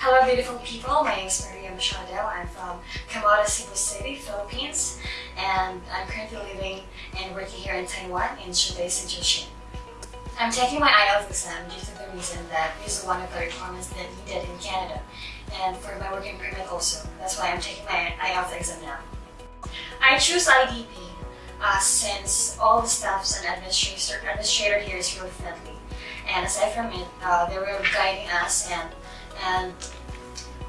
Hello beautiful people, my name is Maria Machado. I'm from Camara, Cebu City, Philippines and I'm currently living and working here in Taiwan in Zhubei Sinjushin. I'm taking my IELTS exam due to the reason that this is one of the requirements that needed in Canada and for my working permit also. That's why I'm taking my IELTS exam now. I choose IDP uh, since all the staffs and administrator, administrator here is really friendly. And aside from it, uh, they were guiding us and and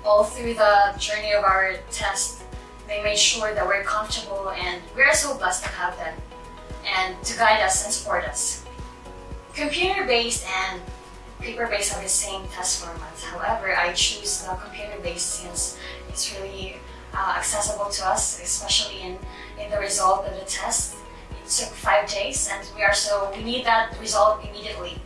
all through the journey of our test, they made sure that we're comfortable and we're so blessed to have them and to guide us and support us. Computer-based and paper-based are the same test formats. However, I choose the computer-based since it's really uh, accessible to us, especially in, in the result of the test. It took five days and we are so, we need that result immediately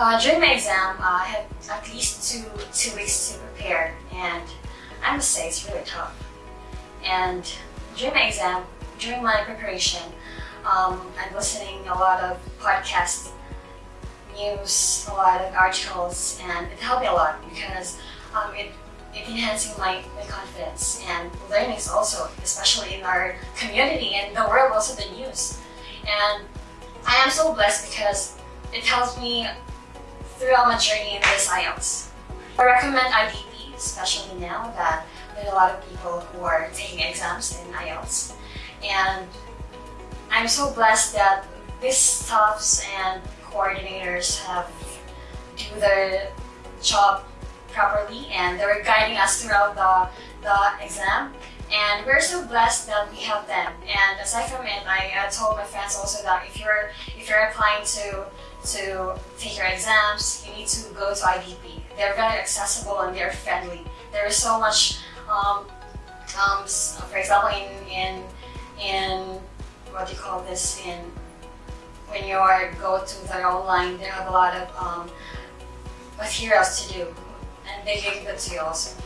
Uh, during my exam, uh, I had at least two, two weeks to prepare and I must say it's really tough. And during my exam, during my preparation, um, I'm listening a lot of podcasts, news, a lot of articles, and it helped me a lot because um, it, it enhancing my, my confidence and learnings also, especially in our community and the world, also the news. And I am so blessed because it helps me throughout my journey in this IELTS. I recommend IDP, especially now that there are a lot of people who are taking exams in IELTS. And I'm so blessed that these staffs and coordinators have do their job properly and they were guiding us throughout the, the exam. And we're so blessed that we have them. And aside from it, I uh, told my friends also that if you're if you're applying to to take your exams, you need to go to IDP. They're very accessible and they're friendly. There is so much, um, um, for example, in, in, in, what do you call this, in, when you are go to their online, they have a lot of um, materials to do and they give it to you also.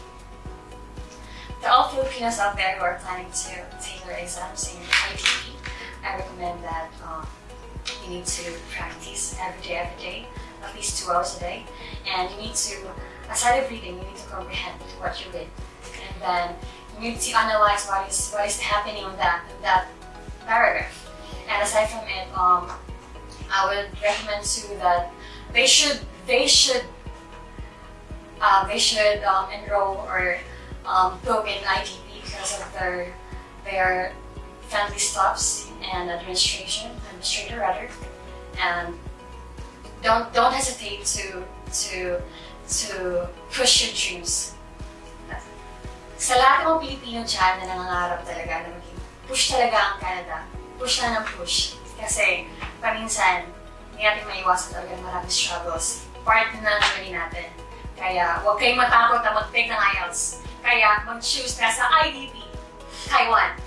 To all Filipinos out there who are planning to take their exams in IDP, I recommend that um, you need to practice every day, every day, at least two hours a day. And you need to, aside of reading, you need to comprehend what you read. And then you need to analyze what is what is happening in that in that paragraph. And aside from it, um, I would recommend too that they should they should uh, they should um, enroll or um, book in IDP because of their their family stops and administration, administrator rather, and don't don't hesitate to to to push your dreams. Sa lahat ng Pilipino dyan na nangangarap talaga na maging push talaga ang Canada, push na ng push. Kasi paminsan, hindi natin maiwasan talaga maraming struggles. Part na ng journey natin. Kaya huwag kayong matakot na mag-take ng IELTS. Kaya mag-choose na sa IDP, Taiwan.